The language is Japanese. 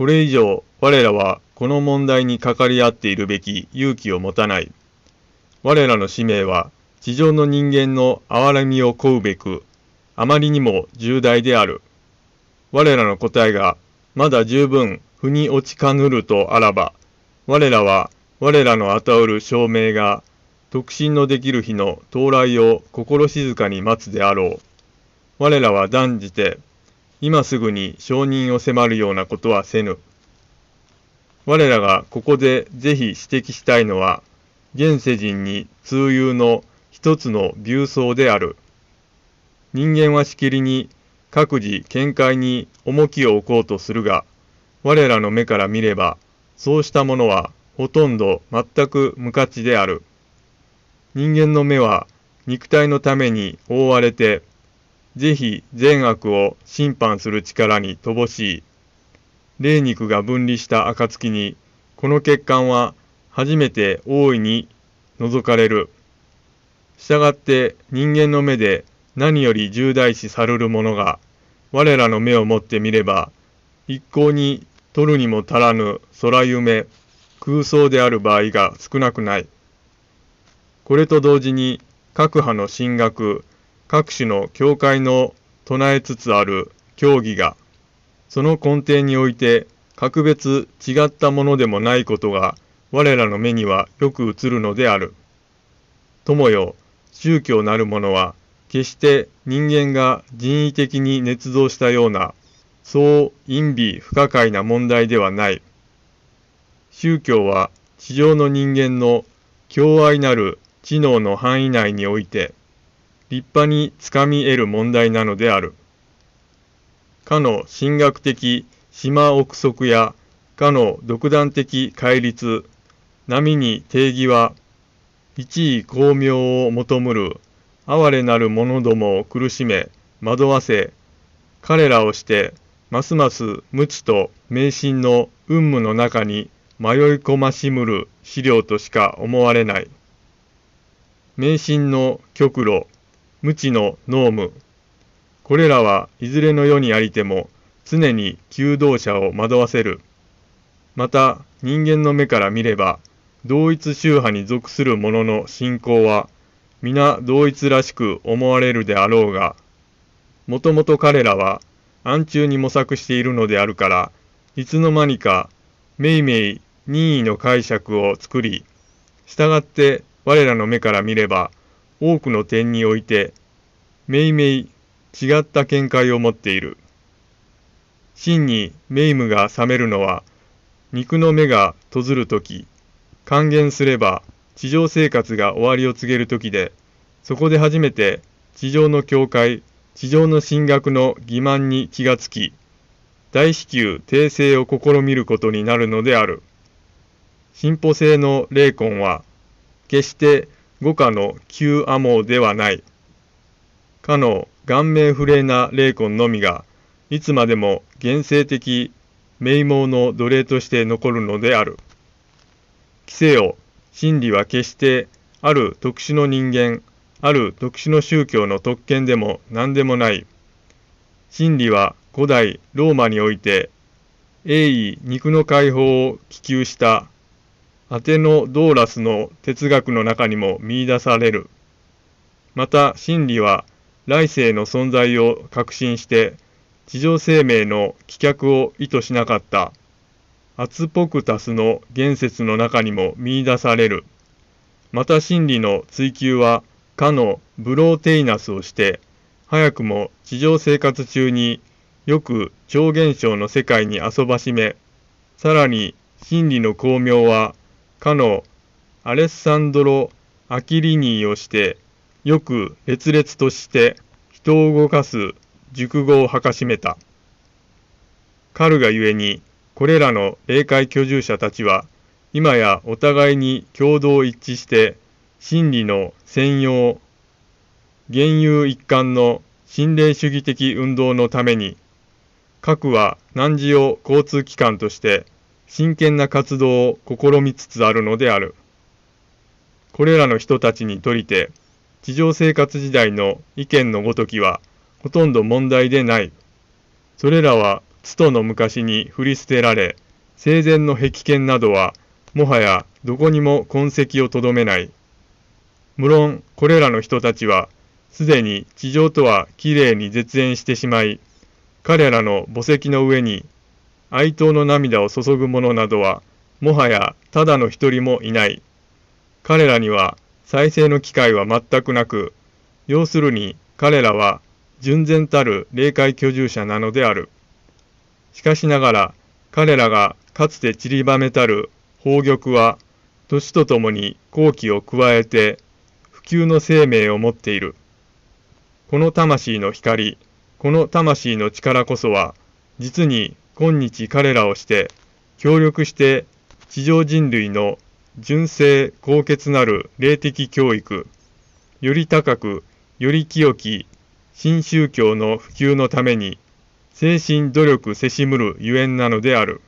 これ以上我らはこの問題にかかり合っているべき勇気を持たない。我らの使命は地上の人間の憐れみを請うべく、あまりにも重大である。我らの答えがまだ十分腑に落ちかぬるとあらば、我らは我らの与うる証明が特進のできる日の到来を心静かに待つであろう。我らは断じて今すぐに承認を迫るようなことはせぬ。我らがここでぜひ指摘したいのは、現世人に通有の一つの病巣である。人間はしきりに各自見解に重きを置こうとするが、我らの目から見れば、そうしたものはほとんど全く無価値である。人間の目は肉体のために覆われて、ぜひ善悪を審判する力に乏しい。霊肉が分離した暁に、この血管は初めて大いに除かれる。したがって人間の目で何より重大視されるものが、我らの目をもってみれば、一向に取るにも足らぬ空夢、空想である場合が少なくない。これと同時に各派の神学、各種の教会の唱えつつある教義が、その根底において格別違ったものでもないことが我らの目にはよく映るのである。友よ、宗教なるものは決して人間が人為的に捏造したようなそう陰微不可解な問題ではない。宗教は地上の人間の共愛なる知能の範囲内において立派につかみ得る問題なのである。かの神学的島憶測やかの独断的戒律、波に定義は、一位巧妙を求むる哀れなる者どもを苦しめ、惑わせ、彼らをして、ますます無知と迷信の運務の中に迷い込ましむる資料としか思われない。迷信の極路、無知の濃務。これらはいずれの世にありても常に求道者を惑わせる。また人間の目から見れば同一宗派に属する者の信仰は皆同一らしく思われるであろうが、もともと彼らは暗中に模索しているのであるから、いつの間にかめいめい任意の解釈を作り、従って我らの目から見れば多くの点において、めいめい違った見解を持っている。真に名夢が覚めるのは、肉の目が閉ずるとき、還元すれば地上生活が終わりを告げるときで、そこで初めて地上の教会、地上の神学の欺瞞に気がつき、大至急訂正を試みることになるのである。進歩性の霊魂は、決して五家の旧アモではない。かの顔面不霊な霊魂のみが、いつまでも現世的名門の奴隷として残るのである。規制を、真理は決してある特殊の人間、ある特殊の宗教の特権でも何でもない。真理は古代ローマにおいて、鋭意肉の解放を希求したアテノドーラスの哲学の中にも見出される。また真理は来世の存在を確信して地上生命の棄却を意図しなかったアツポクタスの言説の中にも見出される。また真理の追求はかのブローテイナスをして早くも地上生活中によく超現象の世界に遊ばしめさらに真理の巧妙はかのアレッサンドロ・アキリニーをしてよく烈烈として人を動かす熟語をはかしめた。カルがゆえにこれらの霊界居住者たちは今やお互いに共同一致して真理の専用現有一貫の心霊主義的運動のために各は汝を交通機関として真剣な活動を試みつつあるのである。これらの人たちにとりて、地上生活時代の意見のごときは、ほとんど問題でない。それらは津との昔に振り捨てられ、生前の壁剣などは、もはやどこにも痕跡をとどめない。無論、これらの人たちは、すでに地上とはきれいに絶縁してしまい、彼らの墓石の上に哀悼の涙を注ぐ者などは、もはやただの一人もいない。彼らには再生の機会は全くなく、要するに彼らは純然たる霊界居住者なのである。しかしながら彼らがかつて散りばめたる宝玉は年とともに好機を加えて普及の生命を持っている。この魂の光、この魂の力こそは実に今日彼らをして協力して地上人類の純正高潔なる霊的教育、より高く、より清き新宗教の普及のために、精神努力せしむるゆえんなのである。